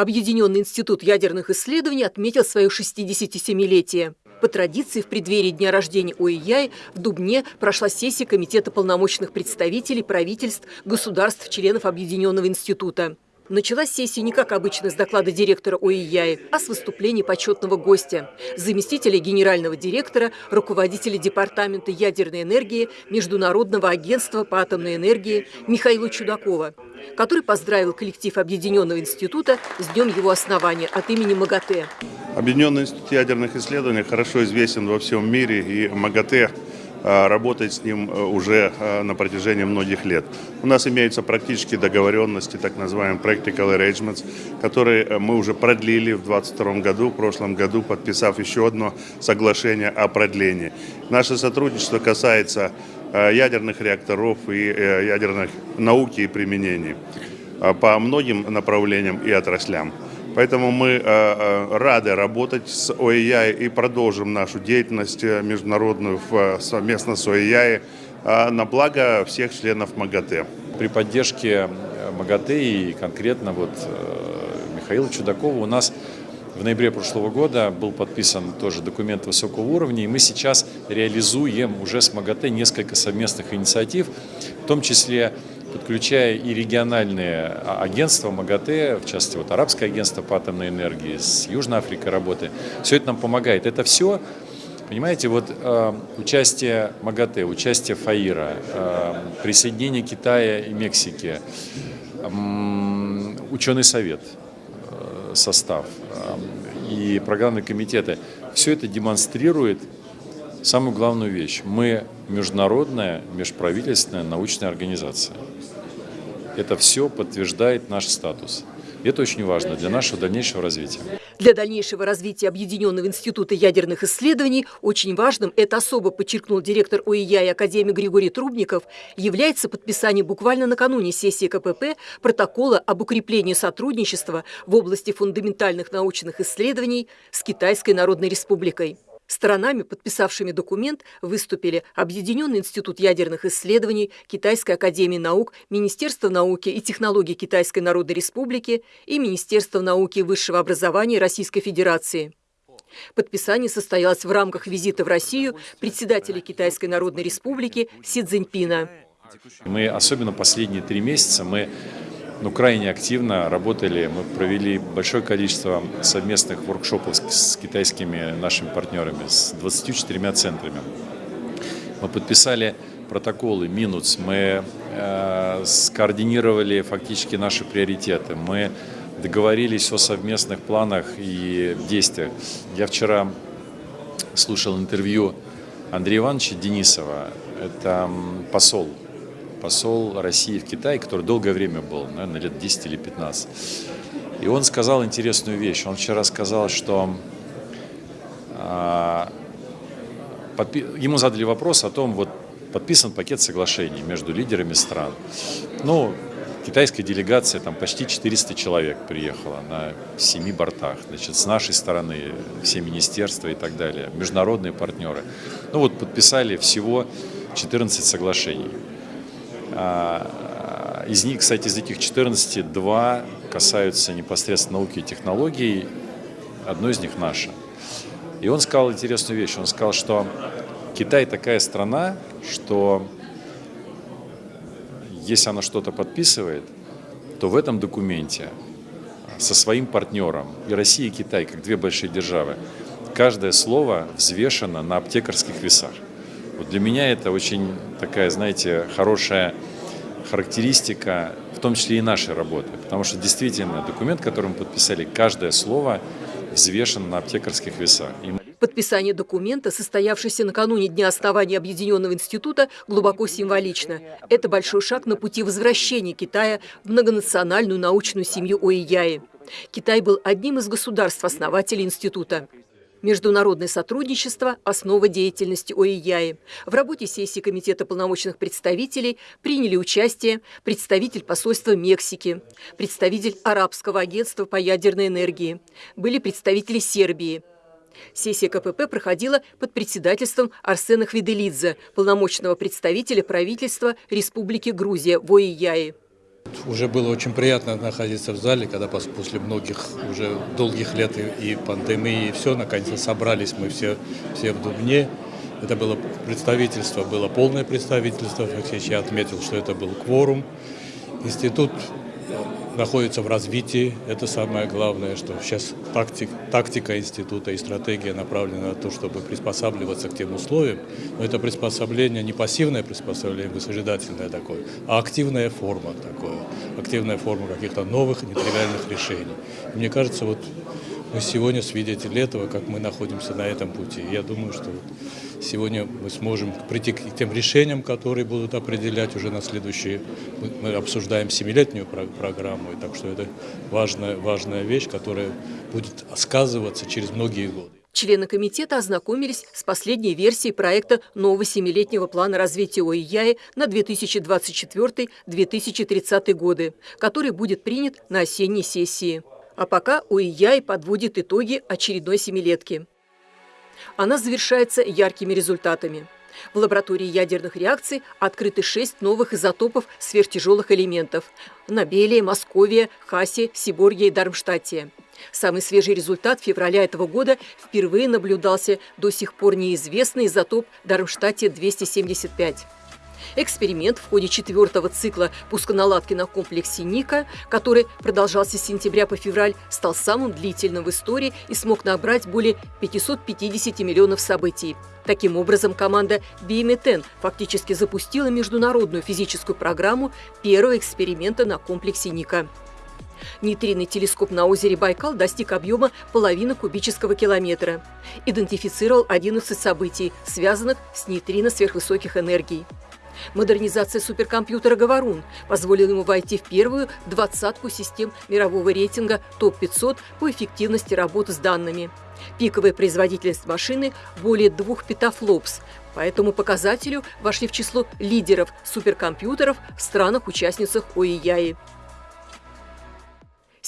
Объединенный институт ядерных исследований отметил свое 67-летие. По традиции, в преддверии дня рождения ОИЯИ в Дубне прошла сессия Комитета полномочных представителей правительств, государств-членов Объединенного института. Началась сессия не как обычно с доклада директора ОИЯИ, а с выступления почетного гостя, заместителя генерального директора, руководителя Департамента ядерной энергии Международного агентства по атомной энергии Михаила Чудакова, который поздравил коллектив Объединенного института с днем его основания от имени МАГАТЭ. Объединенный институт ядерных исследований хорошо известен во всем мире, и МАГАТЭ работает с ним э, уже э, на протяжении многих лет. У нас имеются практические договоренности, так называемые practical arrangements, которые э, мы уже продлили в 2022 году, в прошлом году, подписав еще одно соглашение о продлении. Наше сотрудничество касается ядерных реакторов и ядерных науки и применений по многим направлениям и отраслям. Поэтому мы э, э, рады работать с ОИЯ и продолжим нашу деятельность э, международную совместно с ОИЯ на благо всех членов МАГАТЭ. При поддержке МАГАТЭ и конкретно вот Михаила Чудакова у нас в ноябре прошлого года был подписан тоже документ высокого уровня, и мы сейчас реализуем уже с МАГАТЭ несколько совместных инициатив, в том числе подключая и региональные агентства МАГАТЭ, в частности, вот Арабское агентство по атомной энергии, с Южной Африкой работы. Все это нам помогает. Это все, понимаете, вот э, участие МАГАТЭ, участие ФАИРа, э, присоединение Китая и Мексики, э, ученый совет, э, состав э, и программные комитеты, все это демонстрирует самую главную вещь. Мы международная, межправительственная научная организация. Это все подтверждает наш статус. Это очень важно для нашего дальнейшего развития. Для дальнейшего развития Объединенного института ядерных исследований очень важным, это особо подчеркнул директор ОИЯ и Академии Григорий Трубников, является подписание буквально накануне сессии КПП протокола об укреплении сотрудничества в области фундаментальных научных исследований с Китайской Народной Республикой. Сторонами, подписавшими документ, выступили Объединенный институт ядерных исследований, Китайская академия наук, Министерство науки и технологий Китайской Народной Республики и Министерство науки и высшего образования Российской Федерации. Подписание состоялось в рамках визита в Россию председателя Китайской Народной Республики Си Цзиньпина. Мы, особенно последние три месяца, мы ну, крайне активно работали. Мы провели большое количество совместных воркшопов с, китайскими нашими партнерами, с 24 центрами. Мы подписали протоколы Минуц, мы э, скоординировали фактически наши приоритеты, мы договорились о совместных планах и действиях. Я вчера слушал интервью Андрея Ивановича Денисова, это посол посол России в Китае, который долгое время был, наверное, лет 10 или 15. И он сказал интересную вещь. Он вчера сказал, что а, ему задали вопрос о том, вот подписан пакет соглашений между лидерами стран. Ну, китайская делегация, там почти 400 человек приехала на семи бортах. Значит, с нашей стороны все министерства и так далее, международные партнеры. Ну вот подписали всего 14 соглашений. А, из них, кстати, из этих 14, два касаются непосредственно науки и технологий, одно из них наше. И он сказал интересную вещь, он сказал, что Китай такая страна, что если она что-то подписывает, то в этом документе со своим партнером, и Россия, и Китай, как две большие державы, каждое слово взвешено на аптекарских весах. Вот для меня это очень такая, знаете, хорошая характеристика, в том числе и нашей работы. Потому что действительно документ, который мы подписали, каждое слово взвешено на аптекарских весах. И Подписание документа, состоявшееся накануне Дня основания Объединенного института, глубоко символично. Это большой шаг на пути возвращения Китая в многонациональную научную семью ОИЯИ. Китай был одним из государств-основателей института. Международное сотрудничество – основа деятельности ОИЯИ. В работе сессии Комитета полномочных представителей приняли участие представитель посольства Мексики, представитель Арабского агентства по ядерной энергии, были представители Сербии. Сессия КПП проходила под председательством Арсена Хвиделидзе, полномочного представителя правительства Республики Грузия в ОИЯИ. Уже было очень приятно находиться в зале, когда после многих уже долгих лет и, пандемии, и все, наконец-то собрались мы все, все в Дубне. Это было представительство, было полное представительство. Алексеевич, я отметил, что это был кворум. Институт находится в развитии. Это самое главное, что сейчас тактик, тактика института и стратегия направлена на то, чтобы приспосабливаться к тем условиям. Но это приспособление не пассивное приспособление, высажидательное такое, а активная форма такое. Активная форма каких-то новых нетривиальных решений. И мне кажется, вот мы сегодня свидетели этого, как мы находимся на этом пути. Я думаю, что сегодня мы сможем прийти к тем решениям, которые будут определять уже на следующие... Мы обсуждаем семилетнюю программу, и так что это важная, важная вещь, которая будет сказываться через многие годы. Члены комитета ознакомились с последней версией проекта нового семилетнего плана развития ОИЯИ на 2024-2030 годы, который будет принят на осенней сессии. А пока УИЯИ подводит итоги очередной семилетки. Она завершается яркими результатами. В лаборатории ядерных реакций открыты шесть новых изотопов сверхтяжелых элементов – Набелия, Московия, Хасе, Сиборге и Дармштадте. Самый свежий результат февраля этого года впервые наблюдался до сих пор неизвестный изотоп Дармштадте-275. Эксперимент в ходе четвертого цикла пусконаладки на комплексе Ника, который продолжался с сентября по февраль, стал самым длительным в истории и смог набрать более 550 миллионов событий. Таким образом, команда BMTN фактически запустила международную физическую программу первого эксперимента на комплексе Ника. Нейтринный телескоп на озере Байкал достиг объема половины кубического километра. Идентифицировал 11 событий, связанных с нейтрино сверхвысоких энергий. Модернизация суперкомпьютера «Говорун» позволила ему войти в первую двадцатку систем мирового рейтинга ТОП-500 по эффективности работы с данными. Пиковая производительность машины более двух петафлопс. По этому показателю вошли в число лидеров суперкомпьютеров в странах-участницах ОИЯИ.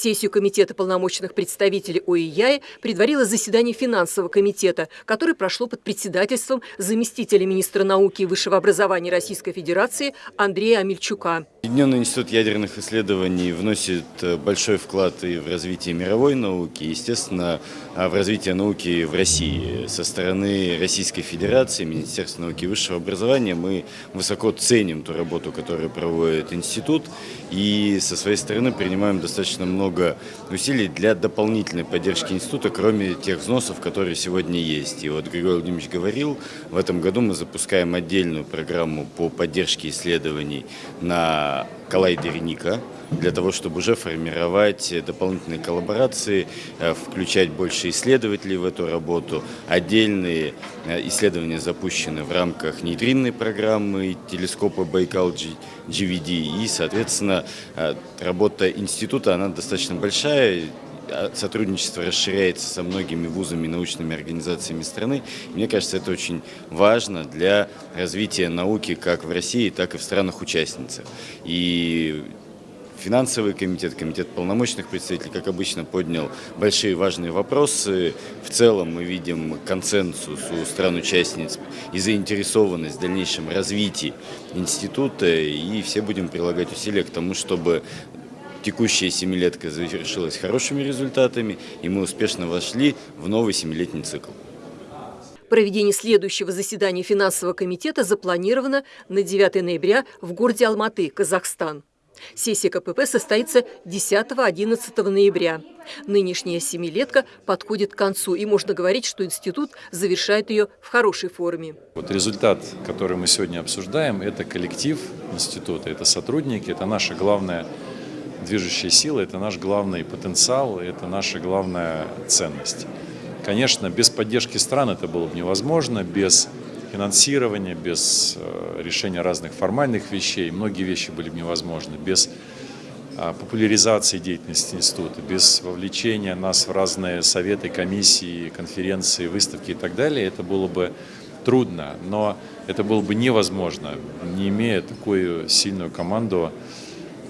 Сессию Комитета полномочных представителей ОИЯИ предварило заседание финансового комитета, которое прошло под председательством заместителя министра науки и высшего образования Российской Федерации Андрея Амельчука. Объединенный институт ядерных исследований вносит э, большой вклад и в развитие мировой науки, естественно, а в развитие науки в России. Со стороны Российской Федерации, Министерства науки и высшего образования мы высоко ценим ту работу, которую проводит институт, и со своей стороны принимаем достаточно много усилий для дополнительной поддержки института, кроме тех взносов, которые сегодня есть. И вот Григорий Владимирович говорил, в этом году мы запускаем отдельную программу по поддержке исследований на коллайдере Ника, для того, чтобы уже формировать дополнительные коллаборации, э, включать больше исследователей в эту работу. Отдельные э, исследования запущены в рамках нейтринной программы телескопа Байкал GVD. И, соответственно, э, работа института, она достаточно большая, сотрудничество расширяется со многими вузами и научными организациями страны. Мне кажется, это очень важно для развития науки как в России, так и в странах-участницах. И Финансовый комитет, комитет полномочных представителей, как обычно, поднял большие важные вопросы. В целом мы видим консенсус у стран-участниц и заинтересованность в дальнейшем развитии института, и все будем прилагать усилия к тому, чтобы Текущая семилетка завершилась хорошими результатами, и мы успешно вошли в новый семилетний цикл. Проведение следующего заседания финансового комитета запланировано на 9 ноября в городе Алматы, Казахстан. Сессия КПП состоится 10-11 ноября. Нынешняя семилетка подходит к концу, и можно говорить, что институт завершает ее в хорошей форме. Вот результат, который мы сегодня обсуждаем, это коллектив института, это сотрудники, это наша главная движущая сила, это наш главный потенциал, это наша главная ценность. Конечно, без поддержки стран это было бы невозможно, без финансирования, без э, решения разных формальных вещей, многие вещи были бы невозможны, без а, популяризации деятельности института, без вовлечения нас в разные советы, комиссии, конференции, выставки и так далее, это было бы трудно, но это было бы невозможно, не имея такую сильную команду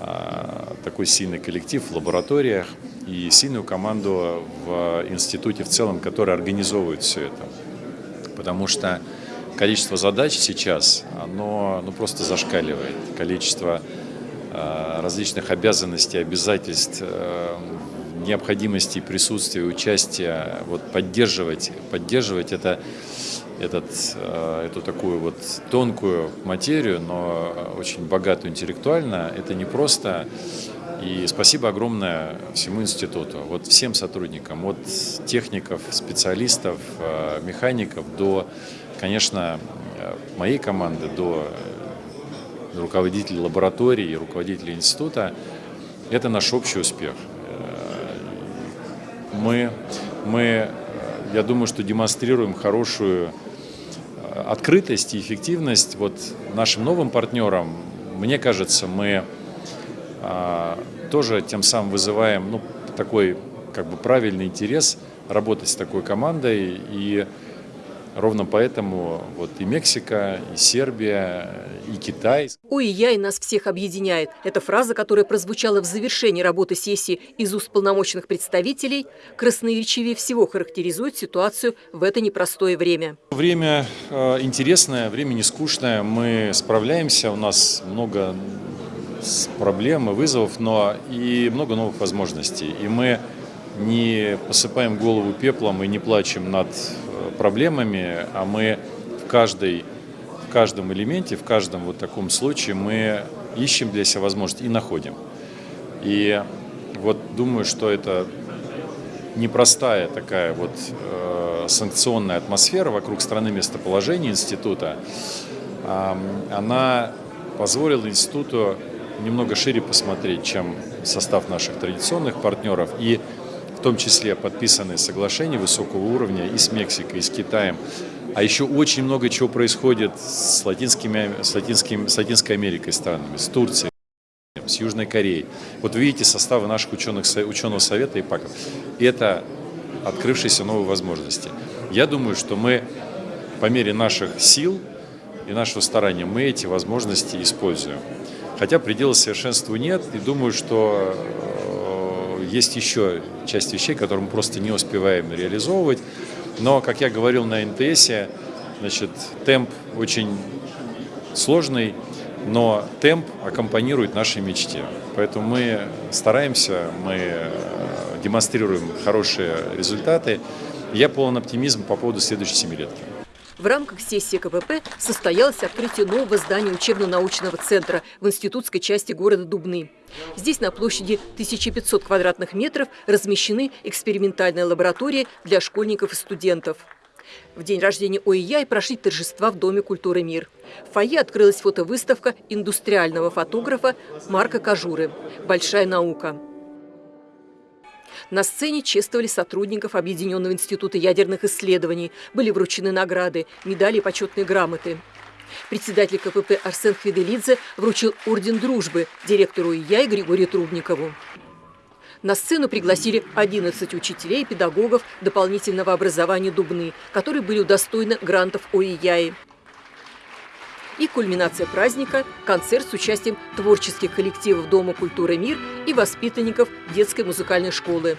а, такой сильный коллектив в лабораториях и сильную команду в институте в целом, которая организовывает все это. Потому что количество задач сейчас, оно ну, просто зашкаливает. Количество э, различных обязанностей, обязательств, необходимости присутствия, участия, вот поддерживать, поддерживать это, этот, эту такую вот тонкую материю, но очень богатую интеллектуально, это не просто и спасибо огромное всему институту, вот всем сотрудникам, от техников, специалистов, э, механиков до, конечно, э, моей команды, до руководителей лаборатории, руководителей института. Это наш общий успех. Э, мы, мы, я думаю, что демонстрируем хорошую открытость и эффективность вот нашим новым партнерам. Мне кажется, мы а, тоже тем самым вызываем ну, такой как бы правильный интерес работать с такой командой. И ровно поэтому вот и Мексика, и Сербия, и Китай. Ой, я и нас всех объединяет. Это фраза, которая прозвучала в завершении работы сессии из уст полномочных представителей, красноречивее всего характеризует ситуацию в это непростое время. Время э, интересное, время не скучное. Мы справляемся, у нас много проблем и вызовов, но и много новых возможностей. И мы не посыпаем голову пеплом и не плачем над проблемами, а мы в, каждой, в каждом элементе, в каждом вот таком случае мы ищем для себя возможность и находим. И вот думаю, что это непростая такая вот э, санкционная атмосфера вокруг страны местоположения института, э, она позволила институту немного шире посмотреть, чем состав наших традиционных партнеров, и в том числе подписаны соглашения высокого уровня и с Мексикой, и с Китаем. А еще очень много чего происходит с, латинскими, с, латинским, с Латинской Америкой странами, с Турцией, с Южной Кореей. Вот вы видите составы наших ученых, ученого совета и ПАКов. Это открывшиеся новые возможности. Я думаю, что мы по мере наших сил и нашего старания мы эти возможности используем. Хотя предела совершенству нет, и думаю, что э, есть еще часть вещей, которые мы просто не успеваем реализовывать. Но, как я говорил на НТС, значит, темп очень сложный, но темп аккомпанирует нашей мечте. Поэтому мы стараемся, мы э, демонстрируем хорошие результаты. Я полон оптимизма по поводу следующей семилетки. В рамках сессии КПП состоялось открытие нового здания учебно-научного центра в институтской части города Дубны. Здесь на площади 1500 квадратных метров размещены экспериментальные лаборатории для школьников и студентов. В день рождения ОИЯ и прошли торжества в Доме культуры «Мир». В фойе открылась фотовыставка индустриального фотографа Марка Кажуры «Большая наука». На сцене чествовали сотрудников Объединенного института ядерных исследований. Были вручены награды, медали и почетные грамоты. Председатель КПП Арсен Хведелидзе вручил Орден Дружбы директору ИЯ и Григорию Трубникову. На сцену пригласили 11 учителей и педагогов дополнительного образования Дубны, которые были удостоены грантов ОИЯИ. И кульминация праздника – концерт с участием творческих коллективов Дома культуры «Мир» и воспитанников детской музыкальной школы.